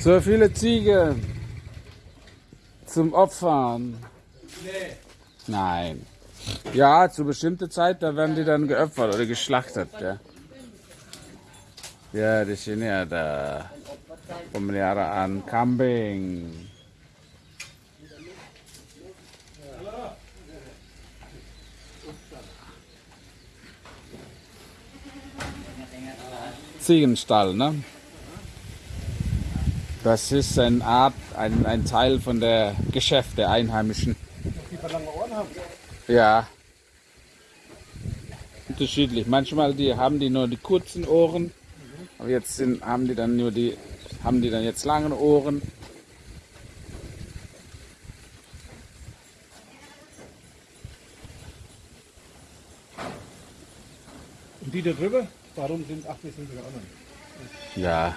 So viele Ziegen zum Opfern. Nein. Ja, zu bestimmter Zeit, da werden die dann geopfert oder geschlachtet. Ja, ya di sini ada pemeliharaan kambing. Ziegenstall, ne? Das ist eine Art, ein, ein Teil von der Geschäft der Einheimischen. Die verlangen Ohren haben. Ja. Unterschiedlich. Manchmal die haben die nur die kurzen Ohren, aber jetzt sind, haben die dann nur die, haben die dann jetzt lange Ohren. Und die da drüber, warum sind, ach, wir sind sogar anderen. Ja.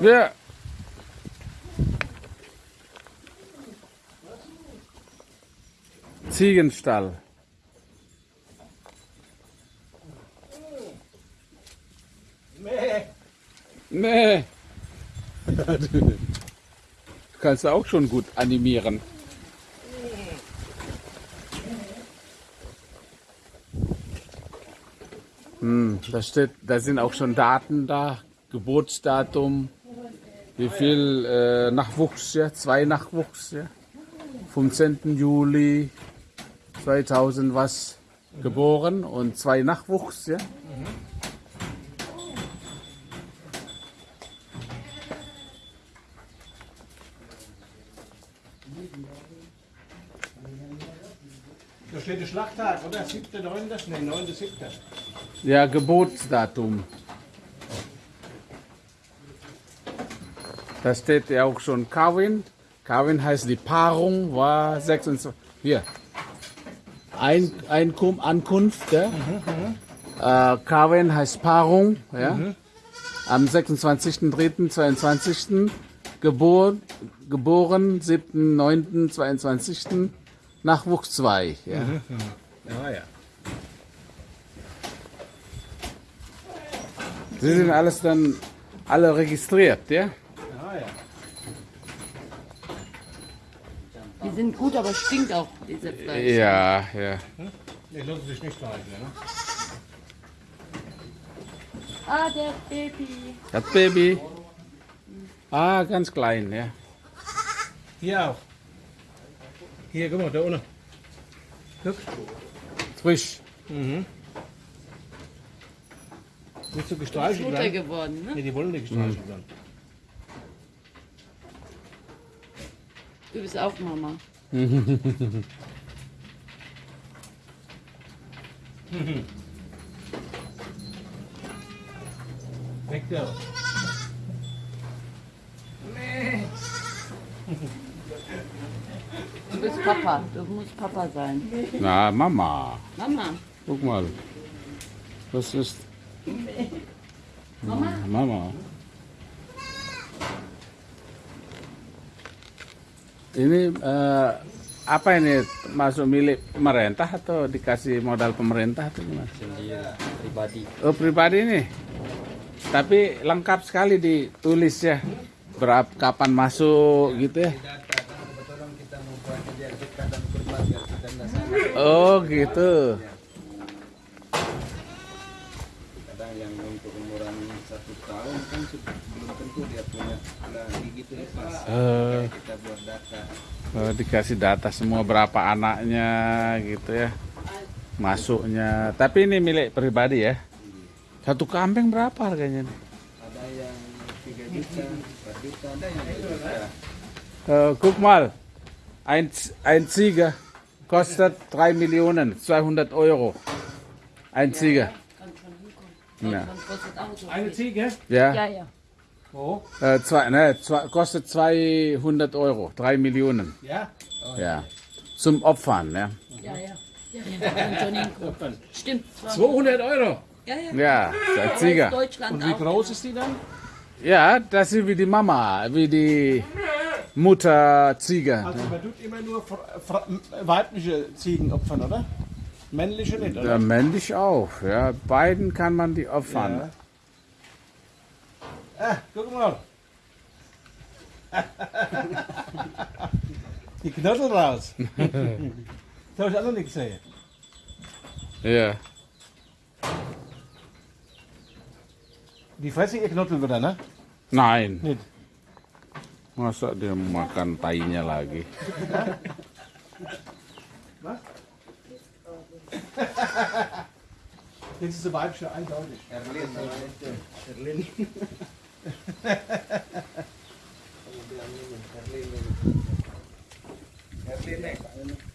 Ja. Ziegenstall. Nee. Nee. Du kannst auch schon gut animieren. Hm, da steht, da sind auch schon Daten da, Geburtsdatum, wie viel äh, Nachwuchs, ja, zwei Nachwuchs, ja, vom 10. Juli 2000 was geboren und zwei Nachwuchs, ja. Da steht der Schlachttag, oder? 7. 9. Nee, 9. 7. Ja, Geburtsdatum. Da steht ja auch schon Carwin. Carwin heißt die Paarung, war 26. Hier. Ein, Einkum, Ankunft. Ja? Äh, Carwin heißt Paarung. Ja? Am 26.03.22. Geburt, geboren 7.9.22. Nachwuchs 2. Ja? Ja, ja. Sie sind alles dann alle registriert, ja. Die sind gut, aber stinkt auch, diese Fleisch. Ja, ja. Nee, lassen sich nicht verhalten, ne? Ah, der Baby. Das Baby. Ah, ganz klein, ja. Hier auch. Hier, guck mal, da unten. Guck. Frisch. Mhm. Nicht so gestreichelt Mutter werden. geworden, ne? Nee, die wollen nicht gestreichelt werden. Du bist auch Mama. Weg da. Du bist Papa. Du musst Papa sein. Na, Mama. Mama. Guck mal. Das ist. Mama? Mama. Ini eh, apa ini masuk milik pemerintah atau dikasih modal pemerintah atau gimana? sendiri pribadi Oh pribadi nih. Tapi lengkap sekali ditulis ya. Berapa kapan masuk gitu ya. data karena kebetulan kita mau buat kegiatan dan keluarga kita nasabah Oh gitu. kadang yang untuk umuran satu tahun kan belum tentu dia punya lagi gitu ya pas Eh, kita buat data oh, dikasih data semua berapa anaknya gitu ya. Masuknya. Tapi ini milik pribadi ya. Satu kambing berapa harganya nih? ada yang 3 juta 4 juta ada yang 2 juta Äh, guck mal, ein, ein Ziege kostet 3 Millionen 200 Euro. Ein Ziege. Ja. Eine. Ziege? Ja. Ja, ja. Wo? Äh, zwei, ne, zwei, kostet 200 Euro, 3 Millionen. Ja? Ja. Zum Opfern, ja. Ja, ja. Ja. Stimmt. 200 Euro. Ja, ja. Ja, der Deutschland Und wie groß ist die dann? Ja, das ist wie die Mama, wie die Mutter Ziege. Also man tut immer nur weibliche Ziegen opfern, oder? Männliche nicht, oder? Der männlich auch, ja. Beiden kann man die opfern. Ah, guck mal. Die Knödel raus. das habe ich auch noch nicht gesehen. Ja. Die fressen ihr Knödel wieder, ne? Nein. Nicht. Masa dia makan tainya lagi? Jetzt ist der weibliche eindeutig. Erlin, Erlin. Erlin nih.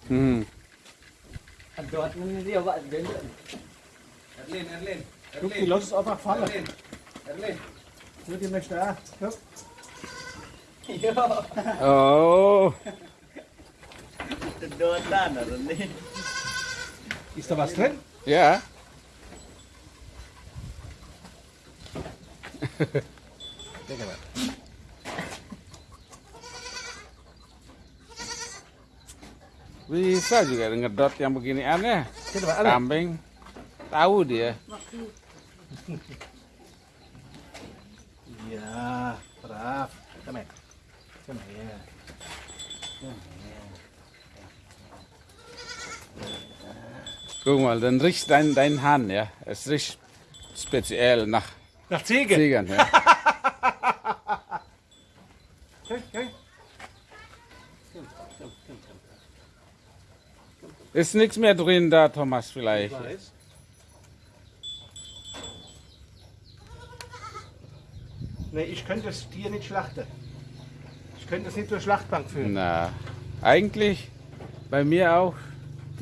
Hmm. Erlin, Erlin. Guck, die lass es einfach fallen. Erlin. Erlin. Guck, die möchte auch. Guck. Oh. Ist da was drin? Ja. Bisa juga ngedot yang begini aneh. Kita Pak, ada. Kambing. Tahu dia. Ja, brav. Komm her. Komm her. Guck mal, dann riecht dein, dein Hahn, ja. Es riecht speziell nach Nach Ziege. Ziegern, ja. Ist nichts mehr drin da, Thomas, vielleicht. Nee, ich könnte das Tier nicht schlachten. Ich könnte es nicht zur Schlachtbank führen. Na, eigentlich bei mir auch.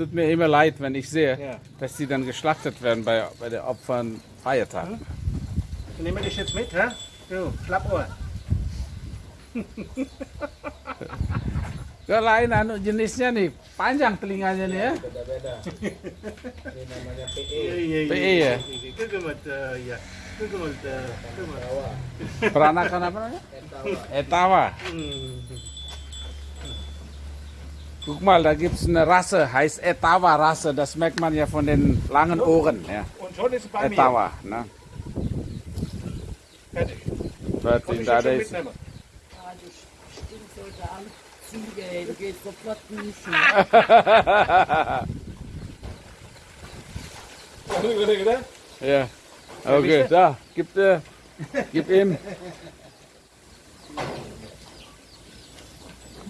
Tut mir immer leid, wenn ich sehe, Ja. dass die dann geschlachtet werden bei, bei der Opfern Feiertag. Dann nehmen wir dich jetzt mit, hä? Du, Schlappohr. Kalau lain anu jenisnya nih, panjang telinganya nih ya. Beda-beda. Ini namanya PE. PE ya? Jawa. Peranakan apa namanya? Entawa. Etawa. Guck mal, da gibt es eine Rasse, heißt Etawa-Rasse. Das merkt man ja von den langen Ohren. Ja. Und schon ist es bei mir. Etawa. Ne? Fertig. Ich da isi. mitnehmen. Ah, du Stinksollte am Ziege, ey. Du gehst sofort duschen. Ja. Okay, da, gib, äh, gib ihm.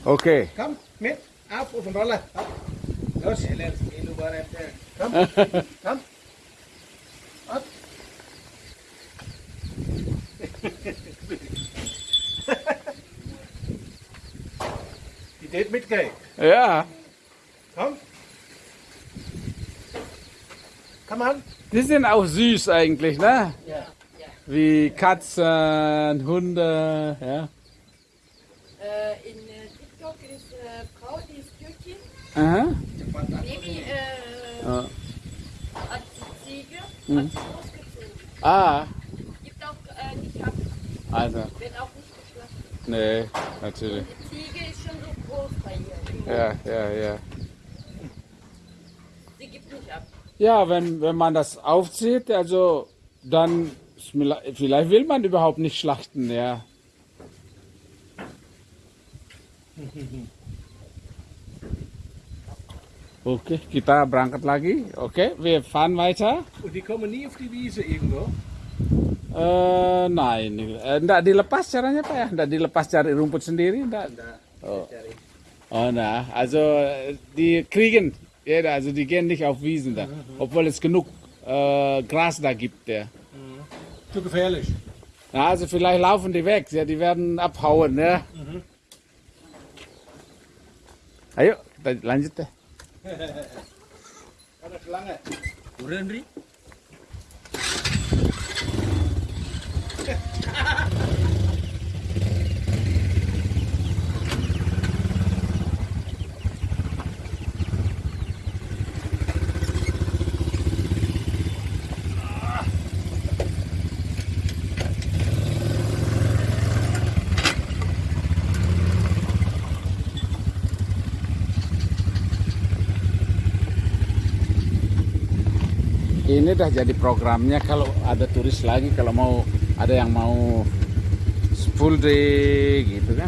Okay. Komm, mit. Auf, auf den Roller. Ab. Los. Komm. Komm. Ab. Die geht mitgehen. Ja, Komm. Komm an. die sind auch süß eigentlich, ne? Ja, ja. Wie Katzen, Hunde, ja. Äh, in ist äh, Frau, die ist Türkin. Aha. Baby äh, Ja. hat die Ziege, Mhm. hat sie großgezogen. Ah, Gibt auch äh, nicht ab, also, wird auch nicht geschlachtet. nee, natürlich. Die Ziege ist schon so groß bei ihr. Ja, ja, ja. Sie gibt nicht ab. Ja, wenn, wenn man das aufzieht, also dann vielleicht will man überhaupt nicht schlachten, ja. Oke, kita berangkat lagi. Oke, wir fahren weiter. Und die kommen nie auf die Wiese irgendwo. Eh, nein, eh, enggak dilepas caranya Pak ya? Enggak dilepas cari rumput sendiri, enggak? Oh. Oh, na, also die kriegen, ja, also die gehen nicht auf Wiesen da, obwohl es genug äh, Gras da gibt. Ja. Zu gefährlich. Na, also vielleicht laufen die weg, ja, die werden abhauen, ne? Ayo kita lanjut deh. Ada selangnya, ya? Udah, Andri. ini dah jadi programnya kalau ada turis lagi kalau mau ada yang mau full day gitu kan